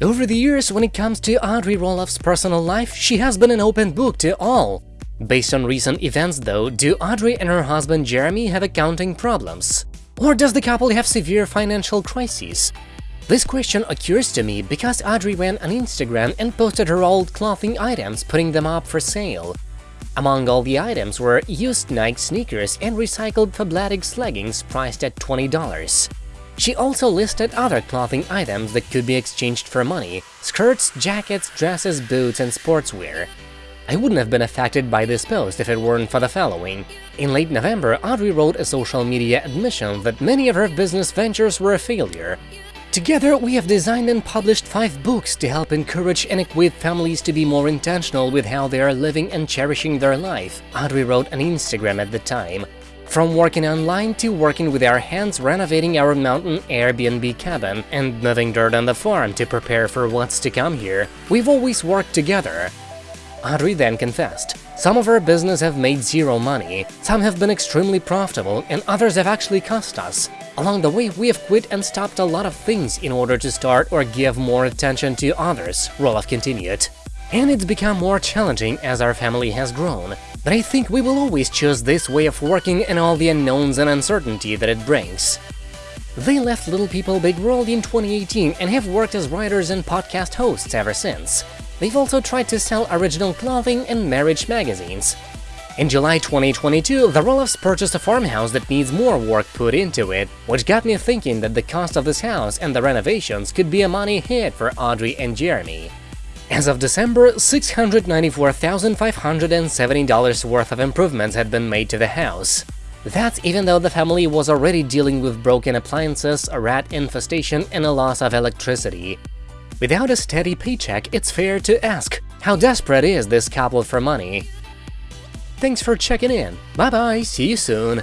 Over the years, when it comes to Audrey Roloff's personal life, she has been an open book to all. Based on recent events, though, do Audrey and her husband Jeremy have accounting problems? Or does the couple have severe financial crises? This question occurs to me because Audrey went on Instagram and posted her old clothing items, putting them up for sale. Among all the items were used Nike sneakers and recycled Fabletics leggings priced at $20. She also listed other clothing items that could be exchanged for money – skirts, jackets, dresses, boots and sportswear. I wouldn't have been affected by this post if it weren't for the following. In late November, Audrey wrote a social media admission that many of her business ventures were a failure. Together, we have designed and published five books to help encourage and equip families to be more intentional with how they are living and cherishing their life, Audrey wrote on Instagram at the time. From working online to working with our hands renovating our mountain Airbnb cabin and moving dirt on the farm to prepare for what's to come here, we've always worked together. Audrey then confessed, some of our business have made zero money, some have been extremely profitable, and others have actually cost us. Along the way, we have quit and stopped a lot of things in order to start or give more attention to others, Roloff continued. And it's become more challenging as our family has grown. But I think we will always choose this way of working and all the unknowns and uncertainty that it brings. They left Little People Big World in 2018 and have worked as writers and podcast hosts ever since. They've also tried to sell original clothing and marriage magazines. In July 2022, the Roloffs purchased a farmhouse that needs more work put into it, which got me thinking that the cost of this house and the renovations could be a money hit for Audrey and Jeremy. As of December, $694,570 worth of improvements had been made to the house. That's even though the family was already dealing with broken appliances, a rat infestation, and a loss of electricity. Without a steady paycheck, it's fair to ask, how desperate is this couple for money? Thanks for checking in, bye bye, see you soon!